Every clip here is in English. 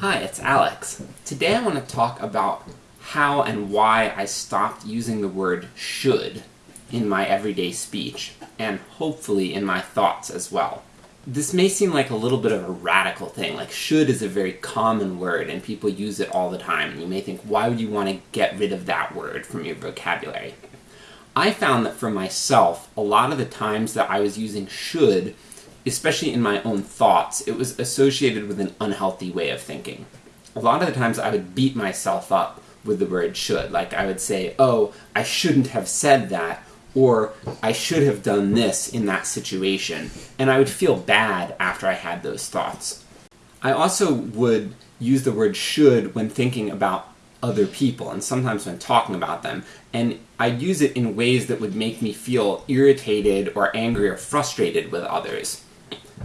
Hi, it's Alex. Today I want to talk about how and why I stopped using the word should in my everyday speech, and hopefully in my thoughts as well. This may seem like a little bit of a radical thing, like should is a very common word and people use it all the time, and you may think, why would you want to get rid of that word from your vocabulary? I found that for myself, a lot of the times that I was using should especially in my own thoughts, it was associated with an unhealthy way of thinking. A lot of the times I would beat myself up with the word should. Like I would say, oh, I shouldn't have said that, or I should have done this in that situation. And I would feel bad after I had those thoughts. I also would use the word should when thinking about other people, and sometimes when talking about them. And I'd use it in ways that would make me feel irritated or angry or frustrated with others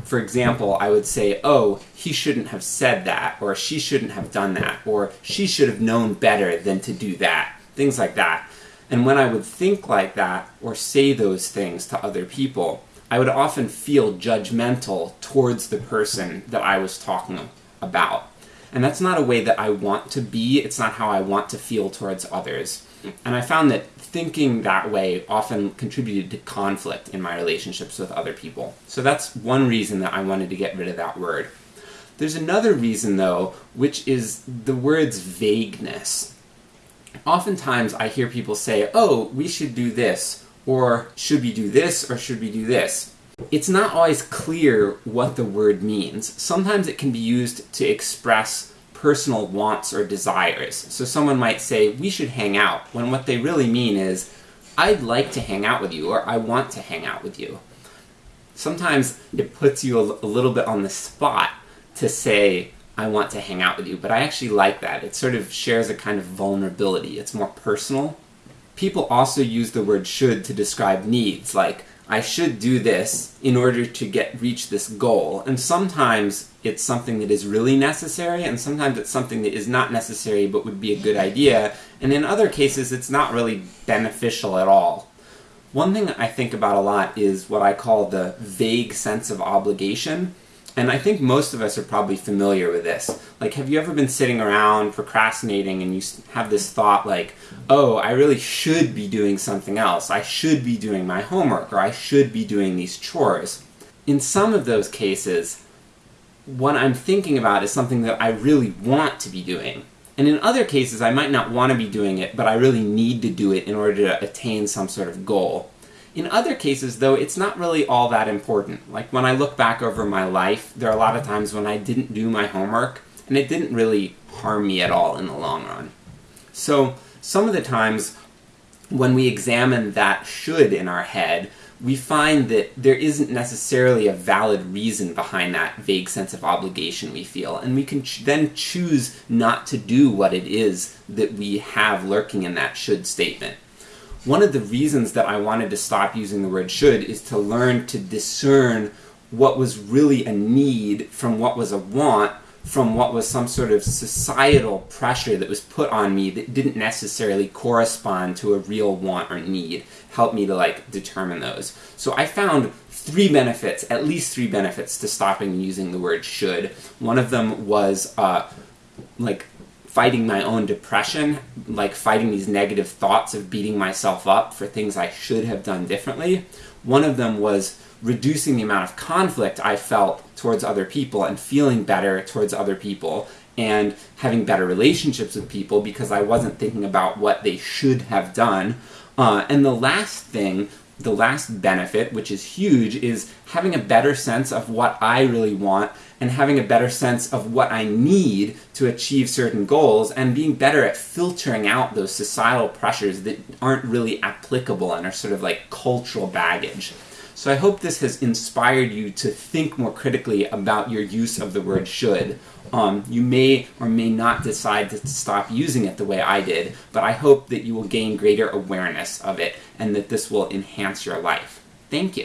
for example, I would say, oh, he shouldn't have said that, or she shouldn't have done that, or she should have known better than to do that, things like that. And when I would think like that, or say those things to other people, I would often feel judgmental towards the person that I was talking about. And that's not a way that I want to be, it's not how I want to feel towards others. And I found that thinking that way often contributed to conflict in my relationships with other people. So that's one reason that I wanted to get rid of that word. There's another reason, though, which is the word's vagueness. Oftentimes I hear people say, oh, we should do this, or should we do this, or should we do this? It's not always clear what the word means. Sometimes it can be used to express personal wants or desires. So someone might say, we should hang out, when what they really mean is, I'd like to hang out with you, or I want to hang out with you. Sometimes it puts you a, little bit on the spot to say, I want to hang out with you, but I actually like that. It sort of shares a kind of vulnerability. It's more personal. People also use the word should to describe needs, like, I should do this in order to get reach this goal. And sometimes it's something that is really necessary, and sometimes it's something that is not necessary but would be a good idea, and in other cases it's not really beneficial at all. One thing I think about a lot is what I call the vague sense of obligation. And I think most of us are probably familiar with this. Like, have you ever been sitting around procrastinating and you have this thought like, oh, I really should be doing something else. I should be doing my homework, or I should be doing these chores. In some of those cases, what I'm thinking about is something that I really want to be doing. And in other cases, I might not want to be doing it, but I really need to do it in order to attain some sort of goal. In other cases, though, it's not really all that important. Like, when I look back over my life, there are a lot of times when I didn't do my homework, and it didn't really harm me at all in the long run. So, some of the times, when we examine that should in our head, we find that there isn't necessarily a valid reason behind that vague sense of obligation we feel, and we can ch then choose not to do what it is that we have lurking in that should statement. One of the reasons that I wanted to stop using the word should is to learn to discern what was really a need from what was a want from what was some sort of societal pressure that was put on me that didn't necessarily correspond to a real want or need. Help me to like determine those. So I found three benefits, at least three benefits to stopping using the word should. One of them was uh, like fighting my own depression, like fighting these negative thoughts of beating myself up for things I should have done differently. One of them was reducing the amount of conflict I felt towards other people and feeling better towards other people and having better relationships with people because I wasn't thinking about what they should have done. Uh, and the last thing the last benefit, which is huge, is having a better sense of what I really want and having a better sense of what I need to achieve certain goals and being better at filtering out those societal pressures that aren't really applicable and are sort of like cultural baggage. So I hope this has inspired you to think more critically about your use of the word should. Um, you may or may not decide to stop using it the way I did, but I hope that you will gain greater awareness of it and that this will enhance your life. Thank you.